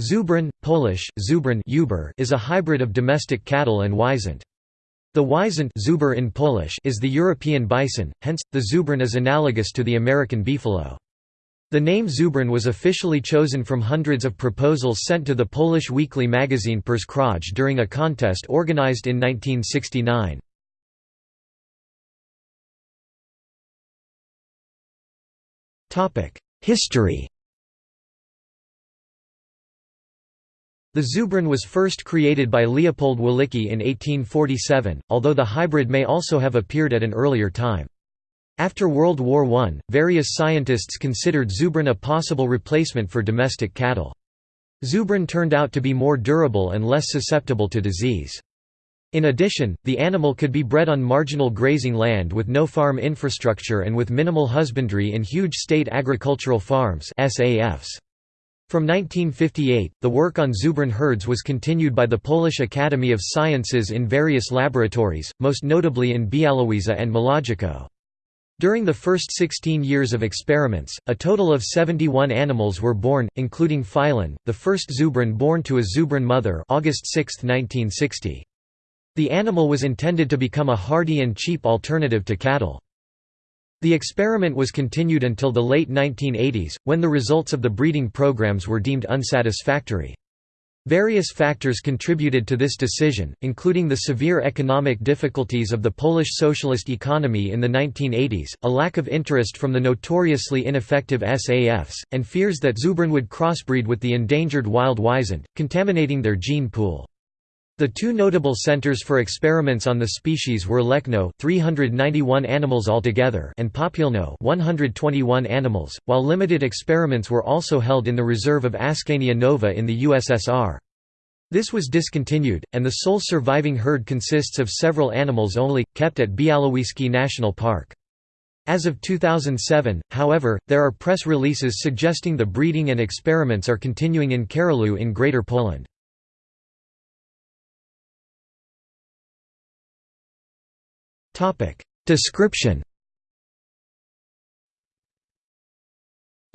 Zubrin, Polish Zubrin is a hybrid of domestic cattle and wisent. The wisent żubr in Polish is the European bison, hence, the Zubrin is analogous to the American beefalo. The name Zubrin was officially chosen from hundreds of proposals sent to the Polish weekly magazine Przekrój during a contest organized in 1969. History The Zubrin was first created by Leopold Walicki in 1847, although the hybrid may also have appeared at an earlier time. After World War I, various scientists considered Zubrin a possible replacement for domestic cattle. Zubrin turned out to be more durable and less susceptible to disease. In addition, the animal could be bred on marginal grazing land with no farm infrastructure and with minimal husbandry in huge state agricultural farms SAFs. From 1958, the work on Zubrin herds was continued by the Polish Academy of Sciences in various laboratories, most notably in Białowieża and Młodzikowo. During the first 16 years of experiments, a total of 71 animals were born, including Filon, the first Zubrin born to a Zubrin mother August 6, 1960. The animal was intended to become a hardy and cheap alternative to cattle. The experiment was continued until the late 1980s, when the results of the breeding programs were deemed unsatisfactory. Various factors contributed to this decision, including the severe economic difficulties of the Polish socialist economy in the 1980s, a lack of interest from the notoriously ineffective SAFs, and fears that Zubrin would crossbreed with the endangered wild wisent, contaminating their gene pool. The two notable centers for experiments on the species were Łękno 391 animals altogether and Popielno 121 animals, while limited experiments were also held in the reserve of Askania Nova in the USSR. This was discontinued, and the sole surviving herd consists of several animals only, kept at Białowieski National Park. As of 2007, however, there are press releases suggesting the breeding and experiments are continuing in Karolu in Greater Poland. Description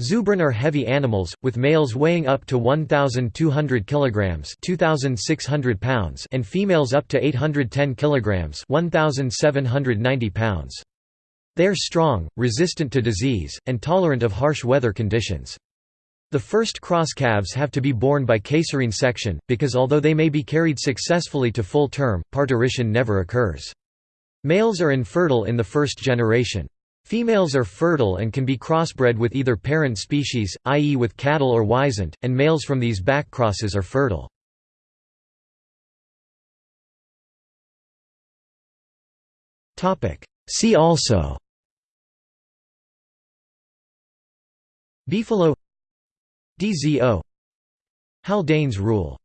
Zubrin are heavy animals, with males weighing up to 1,200 kg 2,600 pounds and females up to 810 kg 1,790 pounds. They are strong, resistant to disease, and tolerant of harsh weather conditions. The first cross calves have to be born by caesarean section, because although they may be carried successfully to full term, parturition never occurs. Males are infertile in the first generation. Females are fertile and can be crossbred with either parent species, i.e. with cattle or wisent, and males from these back crosses are fertile. See also Beefalo DZO Haldane's rule